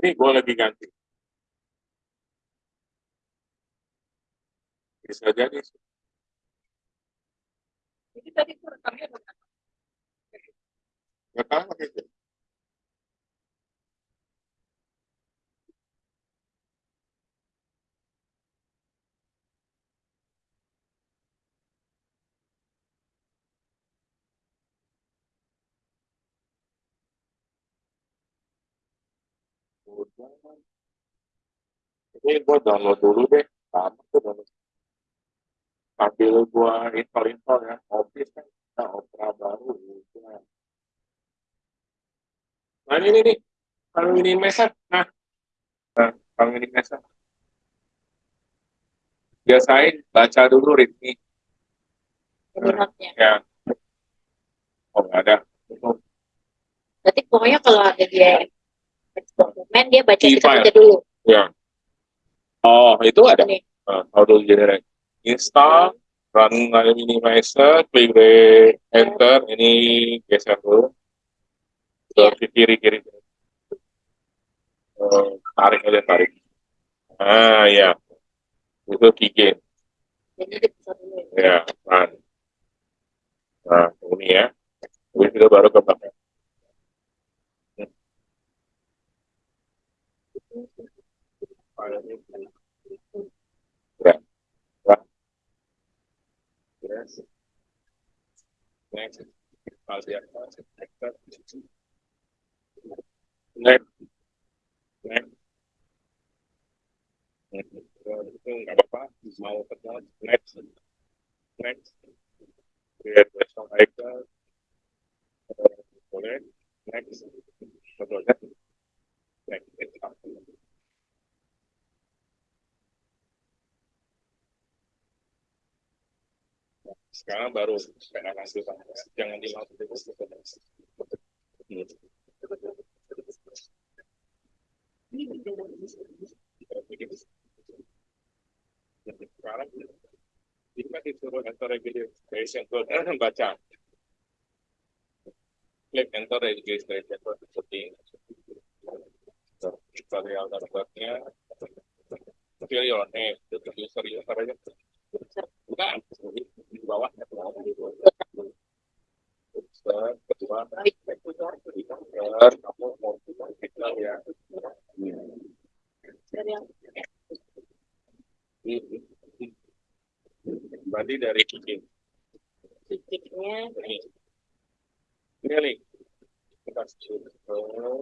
Ini gue lagi ganti. Bisa jadi. Jadi tadi itu rekamnya Gak tahu gitu. Ini gue download dulu deh. Sama tuh download. Sambil gue install-install ya. Office kan kita opera baru. Gitu. Nah ini nih. Kalau ini message. Nah. Nah, kalau ini message. Biasain baca dulu ritmi. Notnya. Ya. Oh, nggak ada. Berarti pokoknya kalau ada dia dokumen dia baca kita baca dulu. Ya. Oh, itu ada. Uh, auto generate. Install, run minimizer, klik enter, ini geser dulu. Iya. Ke kiri kiri. Uh, tarik aja tarik. Ah ya, itu dulu. Ya, run. Nah, ini ya. Habis itu baru ke belakang. Ya. Ya. Yes. Next. File di atas. Next. Next. Next. Itu nggak apa-apa. Mau kenal. Next. Next. Create personal icon. Eh, Boleh. Next. Betul ya? Next. Sekarang baru saya kasih jangan dilakukan itu. Sekarang disuruh enter registration code, eh, baca. Klik enter registration code seperti. Tutorial numbernya, fill your name, user user. Bawah. Kamu mau ya. Dari Berarti dari ini. Kita setelah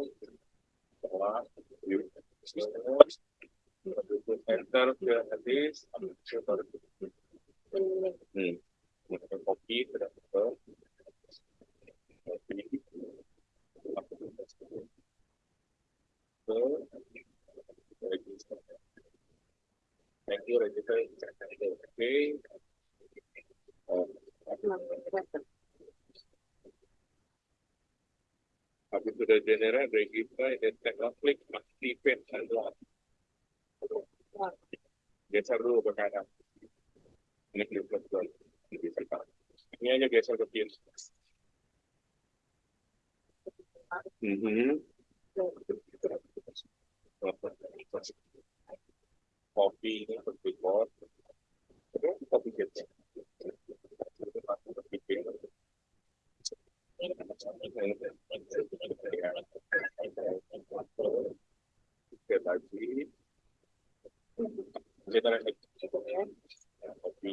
enter ke hadis hmm. Menggunakan kopi register thank you register oke habis sudah generate register teknik klik activate and lock geser dulu ke kanan ini betul ini aja geser ke kiri Mhm. kopi ini Oke, lagi. Kita lagi. Kopi.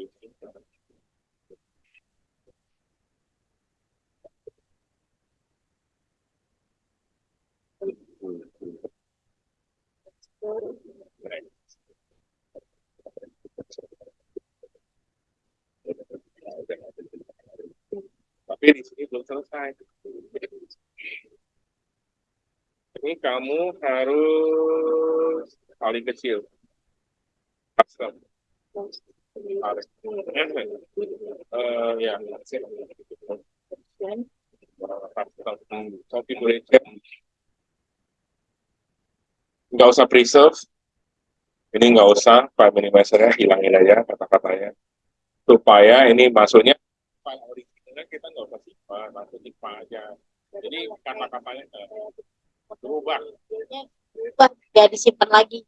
Tapi di sini belum selesai. Ini kamu harus paling kecil. Custom. Eh, ya, Indonesia nggak usah preserve ini nggak usah file minimizernya hilangin aja kata-katanya supaya ini masuknya file originalnya kita nggak usah langsung simpan aja. Jadi kata-katanya eh, berubah. Berubah, gak disimpan lagi.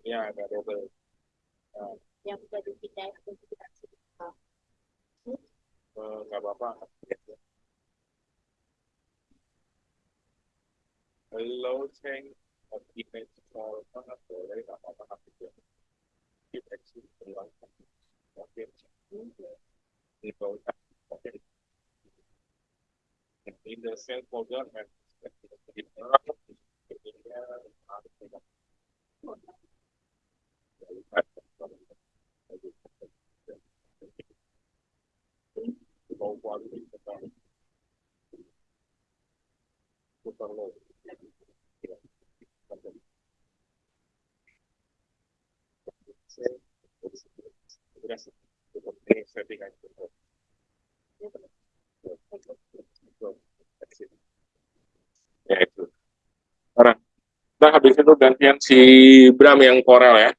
ya ada double Yang udah dipindah kita. Eh, nggak apa-apa. Of image for mana boleh nggak apa-apa gitu deteksi ulang oke. Ini oke in the same folder and Ini settingan ya itu. Orang nah habis itu gantian si Bram yang Corel ya.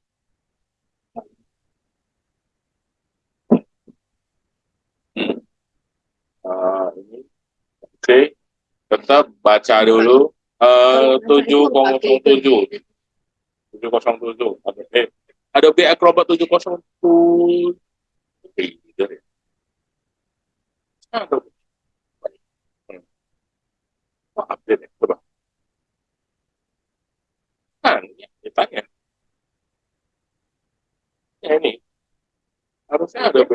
Hmm. Eh, ini. Oke. Tetap baca dulu. Eh, tujuh kosong tujuh. tujuh kosong tujuh. Ada eh ada B Acrobat tujuh kosong tujuh. Gitu deh. Aduh. Hmm. Oh, update ya, coba. Kan, ya, ditanya. Ya ini, harusnya ada B.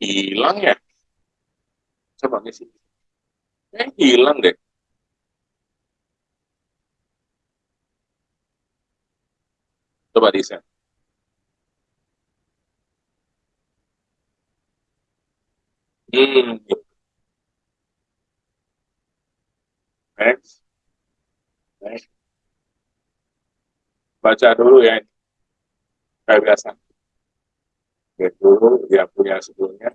Hilang ya? Coba ngisi. Eh, hilang deh. Coba di set. Hmm. Next. Next. Baca dulu ya. Kayak biasa. Lihat dulu dia punya sebelumnya.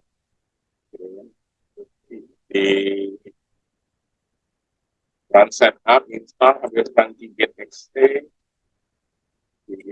Di run setup, install, habis ganti get ext, GG,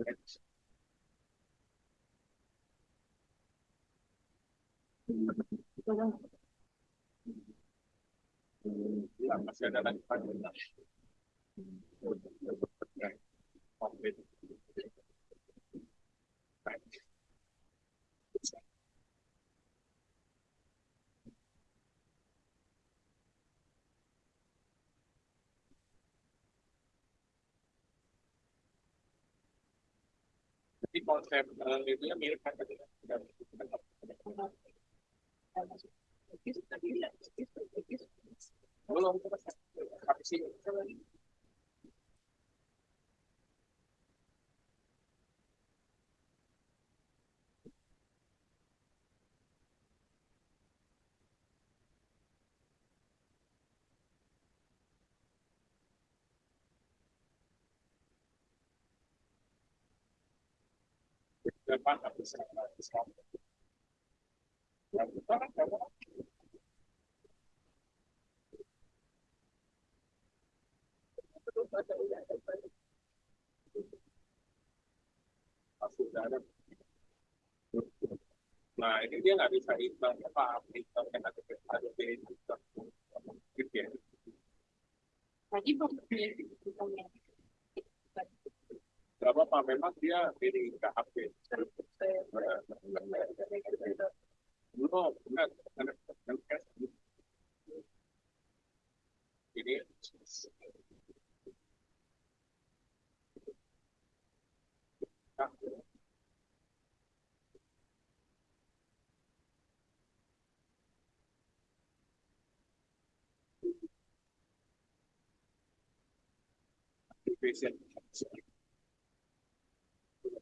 Ya, masih ada lagi Jadi konsep eh, itu ya mirip kan belum. Habis depan habis kan Nah, ini dia nggak bisa apa hitam yang ada ada gitu ya. Tadi punya nggak apa-apa memang dia ini nggak update belum ini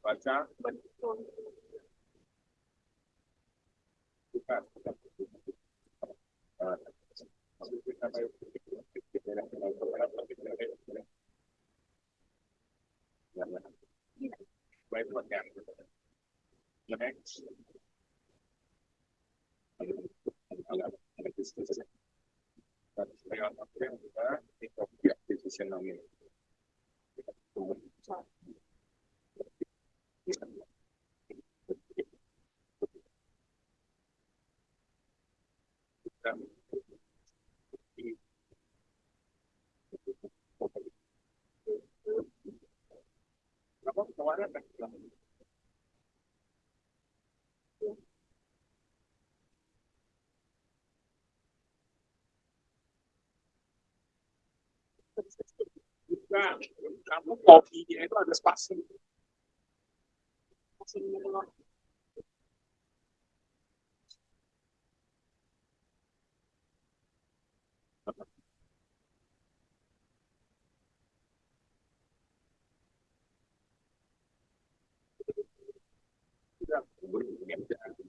activation baca. Buka baik buat yang next Apa kemarin kan? Bukan, kamu kopinya itu ada spasi. Tidak, belum. Sebenarnya dia nggak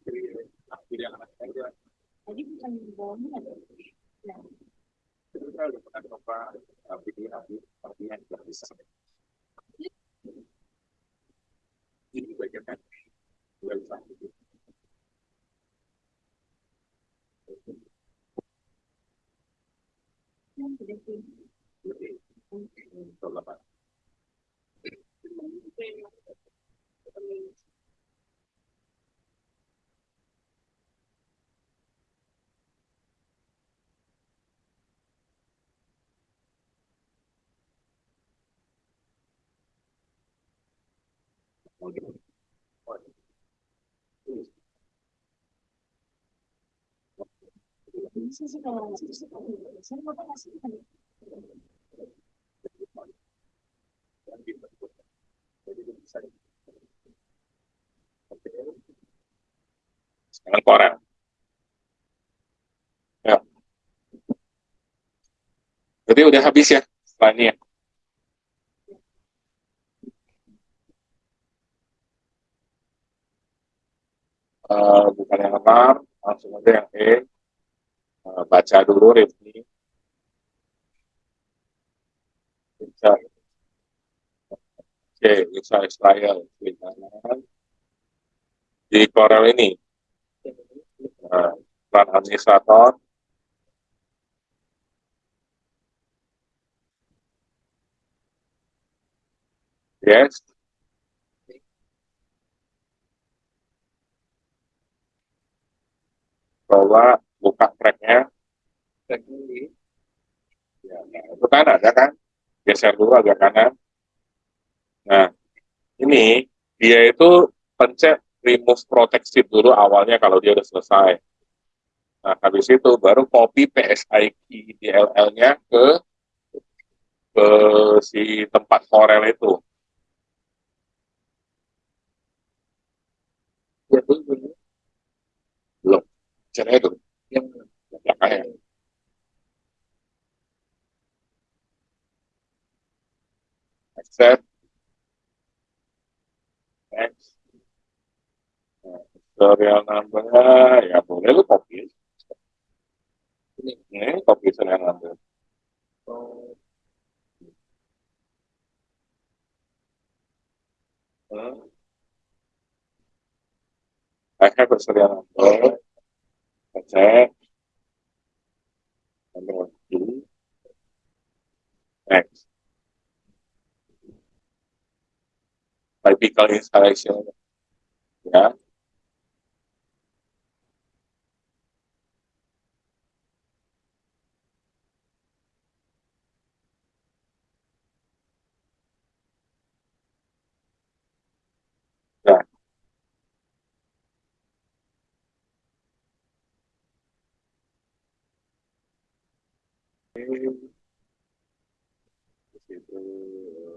Ini bagian kan, bisa. yang sudah sih. Jadi, coba Pak. Bisa sih kalau nggak bisa, saya mau tanya sih. Sekarang koran. Ya. Jadi udah habis ya ini ya. Eh, bukan yang enam, langsung aja yang E. Eh, baca dulu review. Oke, bisa Israel. Di Corel ini, eh, peran administrator, yes, coba buka tracknya. Ya, nah, itu kan ada kan? Geser dulu agak kanan. Nah, ini dia itu pencet remove protection dulu awalnya kalau dia udah selesai. Nah, habis itu baru copy PSIQ DLL-nya ke ke si tempat Corel itu. Ya, belum. Caranya itu. Yang Belakangnya. Accept. Next. Nah, serial number-nya ya boleh lu copy. ini. Ini copy serial number. Hmm. I have a serial number. Accept. Number two. Next. Typical installation. Ya. Di situ, eh,